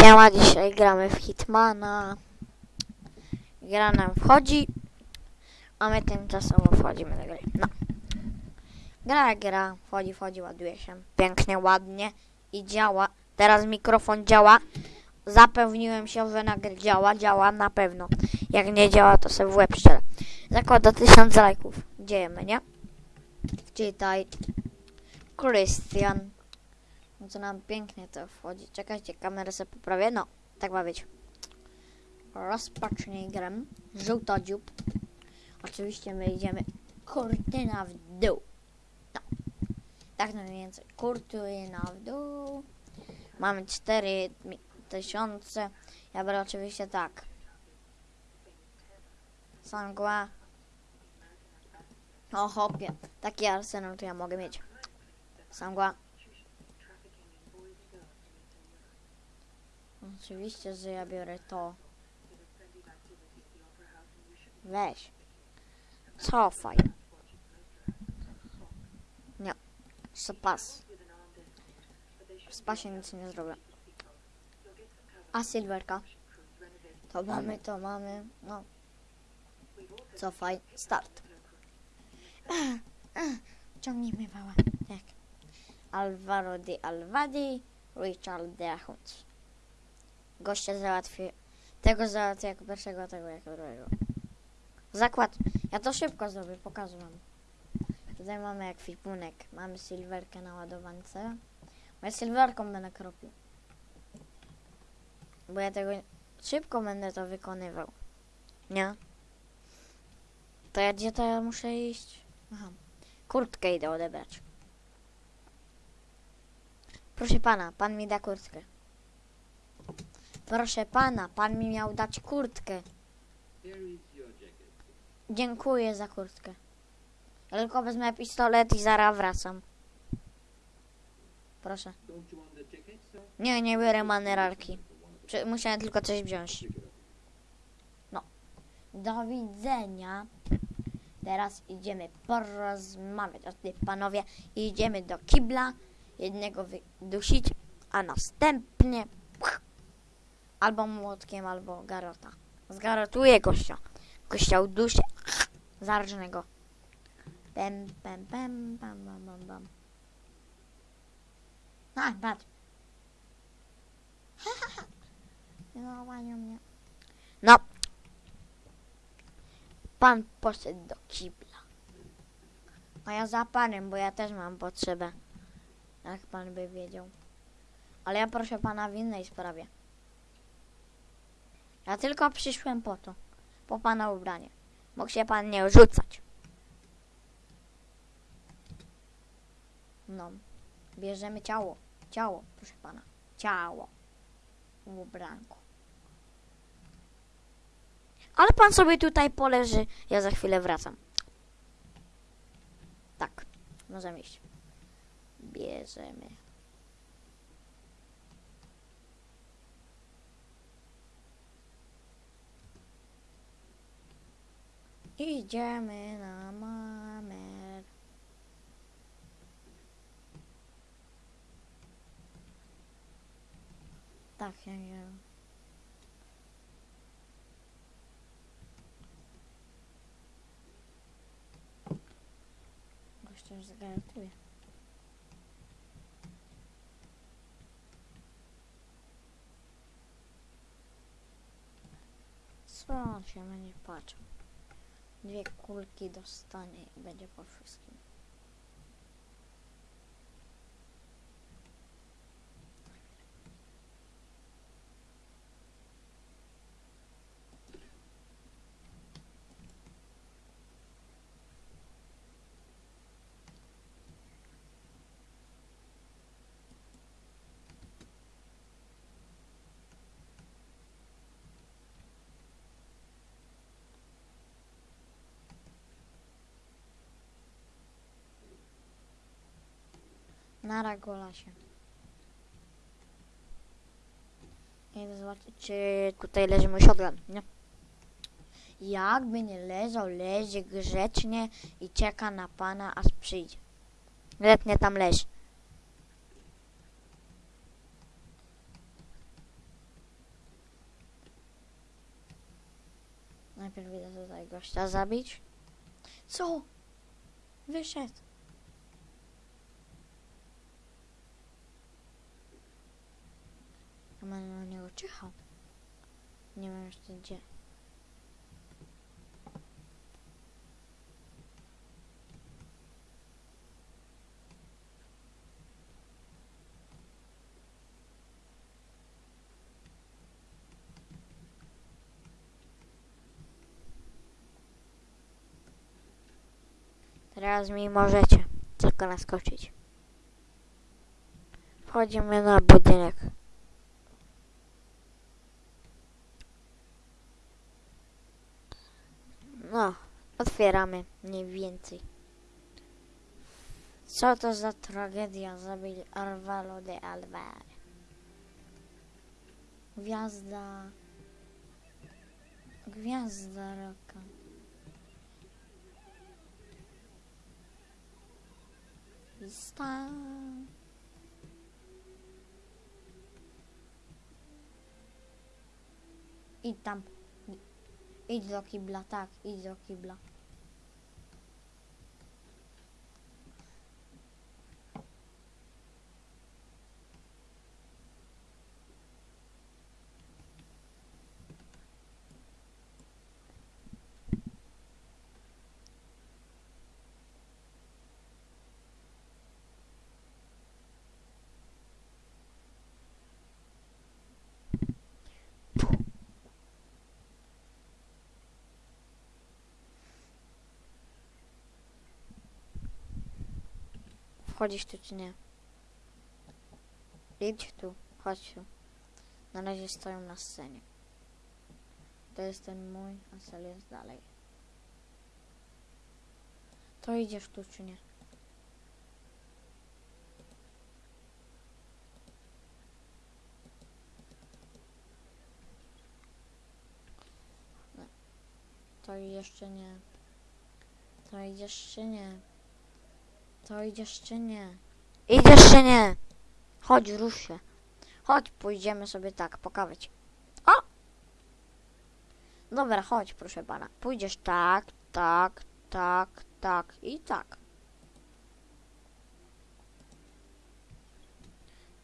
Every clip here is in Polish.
Siema, dzisiaj gramy w Hitmana. Gra nam wchodzi, a my tymczasowo wchodzimy do gry. No. Gra, gra, wchodzi, wchodzi, ładuje się. Pięknie, ładnie i działa. Teraz mikrofon działa. Zapewniłem się, że nagry działa, działa na pewno. Jak nie działa, to sobie w łeb szczerze. Zakłada 1000 lajków. Dziejemy, nie? Czytaj. Krystian. Co nam pięknie to wchodzi. Czekajcie, kamerę sobie poprawię. No, tak ma być. Rozpocznij grę. Żółto dziób. Oczywiście my idziemy kurtyna w dół. No. Tak mniej więcej. Kurtyna w dół. Mamy 4 tysiące. Ja biorę oczywiście tak. Sangła. O hopie. Taki arsenał to ja mogę mieć. Sangła. Oczywiście, że ja biorę to. Weź. Cofaj. Nie. Spas. W spasie nic nie zrobię. A silverka? To mamy, to mamy. No. Cofaj. Start. Ciągnij mnie wała. Tak. Alvaro de Alvadi, Richard de Ahunt. Gościa załatwię. Tego załatwię jako pierwszego, tego jako drugiego. Zakład. Ja to szybko zrobię, pokażę wam. Tutaj mamy ekwipunek. Mamy silverkę na ładowance. Bo ja będę kropił. Bo ja tego szybko będę to wykonywał. Nie? To ja gdzie to ja muszę iść? Aha. Kurtkę idę odebrać. Proszę pana, pan mi da kurtkę. Proszę pana, pan mi miał dać kurtkę. Dziękuję za kurtkę. Ja tylko wezmę pistolet i zaraz wracam. Proszę. Nie, nie biorę manerarki. Musiałem tylko coś wziąć. No. Do widzenia. Teraz idziemy porozmawiać o tych panowie. Idziemy do kibla. Jednego wydusić, a następnie albo młotkiem, albo garota. Zgarotuję gościa. Gościa uduszę. Zarżnę go. Pem, pem, pem, pam, pam, pam, pam. A, patrz. No, mnie. No. Pan poszedł do kibla. A ja za panem, bo ja też mam potrzebę. Jak pan by wiedział. Ale ja proszę pana w innej sprawie. Ja tylko przyszłem po to. Po pana ubranie. Mógł się pan nie rzucać. No. Bierzemy ciało. Ciało, proszę pana. Ciało. W ubranku. Ale pan sobie tutaj poleży. Ja za chwilę wracam. Tak. Możemy iść. Bierzemy. Idziemy na mamer. Tak, ja nie. Gościa już zagaratuje. Co on się będzie patrzył? Dwie kulki dostanie i będzie po Nara Golasie. Idę zobaczyć, czy tutaj leży mój shotgun, nie? Jakby nie leżał, leży grzecznie i czeka na pana, aż przyjdzie. Gretnie tam leży. Najpierw idę tutaj gościa zabić. Co? Wyszedł. Będę na niego czyhał. Nie wiem jeszcze gdzie. Teraz mi możecie tylko naskoczyć. Wchodzimy na budynek. No, otwieramy mniej więcej. Co to za tragedia? Zabili Arvalo de Alvar. Gwiazda. Gwiazda roka. Lista. Idź tam. Idź do kibla, tak, idź do kibla. Wchodzisz tu czy nie? Idź tu, chodź tu. Na razie stoją na scenie. To jest ten mój, a cel jest dalej. To idziesz tu czy nie? Nie. To jeszcze nie. To idziesz czy nie? To idziesz czy nie? Idziesz czy nie? Chodź, rusz się. Chodź, pójdziemy sobie tak, pokawać. O! Dobra, chodź, proszę pana. Pójdziesz tak, tak, tak, tak i tak.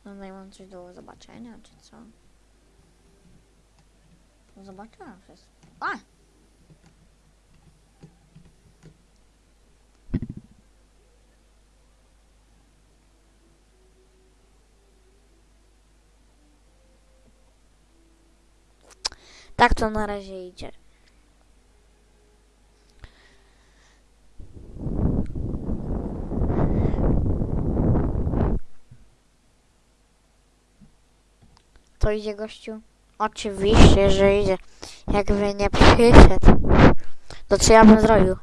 No, no i mam coś do zobaczenia, czy co? Zobaczyłam wszystko. A! Tak to na razie idzie. To idzie gościu? Oczywiście, że idzie. Jakby nie przyszedł. To co ja bym zrobił?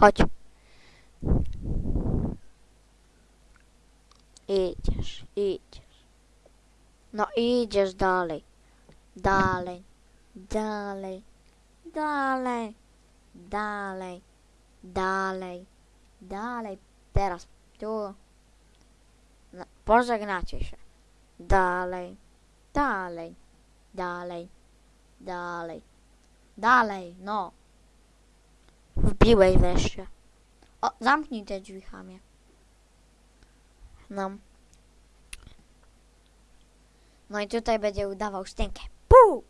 Chodź. Idziesz, idziesz. No idziesz dalej. Dalej. Dalej. Dalej. Dalej. Dalej. Dalej. Teraz tu. No, pożegnacie się. Dalej. Dalej. Dalej. Dalej. Dalej. No. Wbiłeś wreszcie. O, zamknij te drzwi, chamie. No. No i tutaj będzie udawał szczękę. Puu!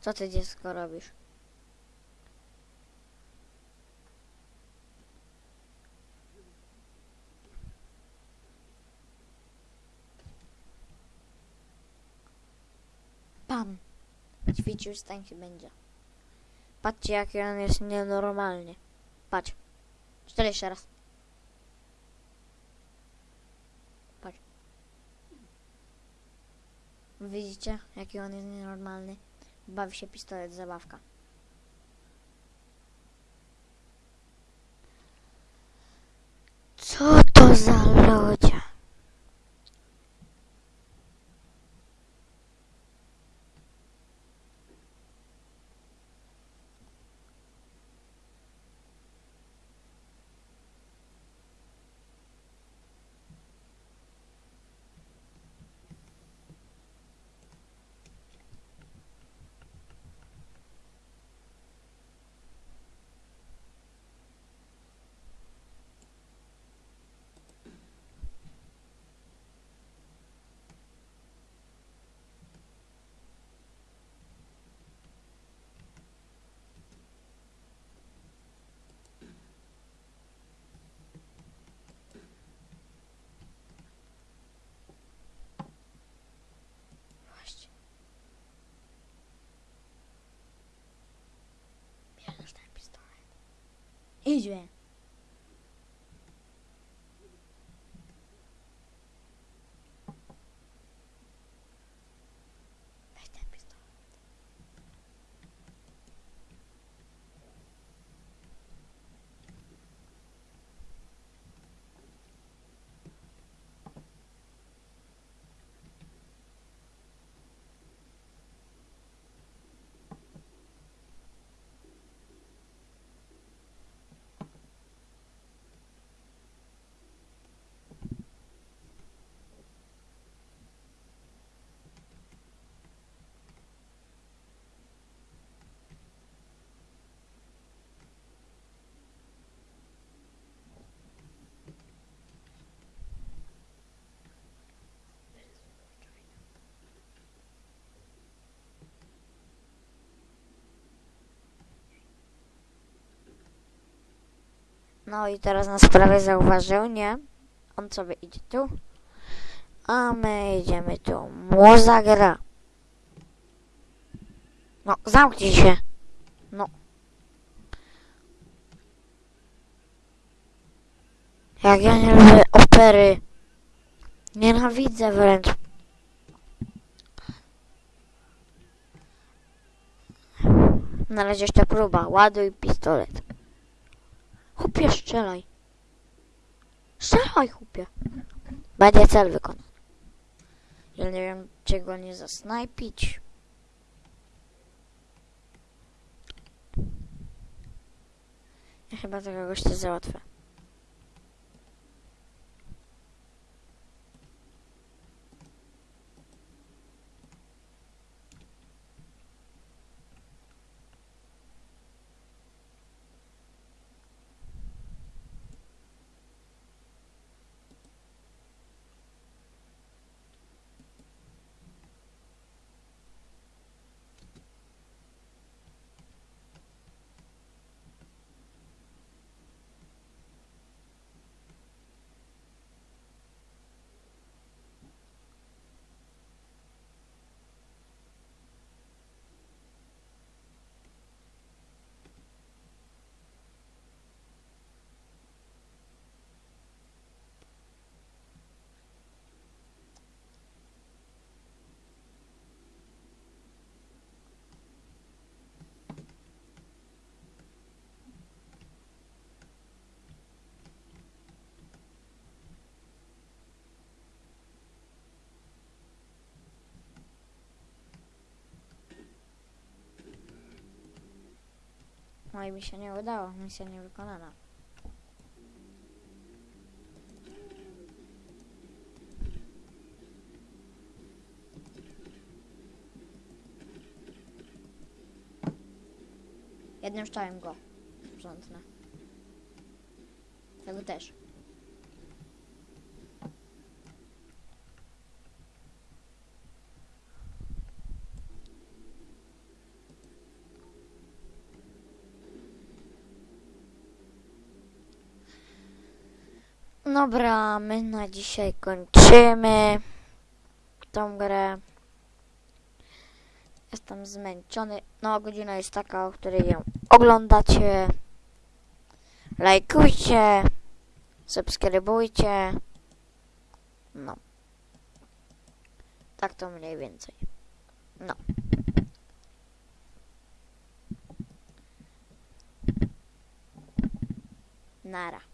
Co ty dziecko robisz? Pam. Ćwiczył stańki będzie. Patrzcie jaki on jest nienormalny. Patrz. Cztery jeszcze raz. Patrz. Widzicie jaki on jest nienormalny? Bawi się pistolet zabawka. Co to za ludzie? Idzie. Weź ten pistolet. No i teraz nas prawie zauważył, nie? On sobie idzie tu. A my idziemy tu. Młoza gra. No, zamknij się. No. Jak ja nie lubię opery. Nienawidzę wręcz. Na razie jeszcze próba. Ładuj pistolet. Chłopie, strzelaj. Strzelaj, chłopie. Będzie cel wykonany. Ja nie wiem, czy go nie zasnajpić. Ja chyba tego gościa załatwię. No i mi się nie udało. Misja nie wykonana. Jednym strzałem go. Rządne. Tego też. Dobra, my na dzisiaj kończymy tą grę. Jestem zmęczony. No, godzina jest taka, o której ją oglądacie. Lajkujcie, subskrybujcie. No. Tak to mniej więcej. No. Nara.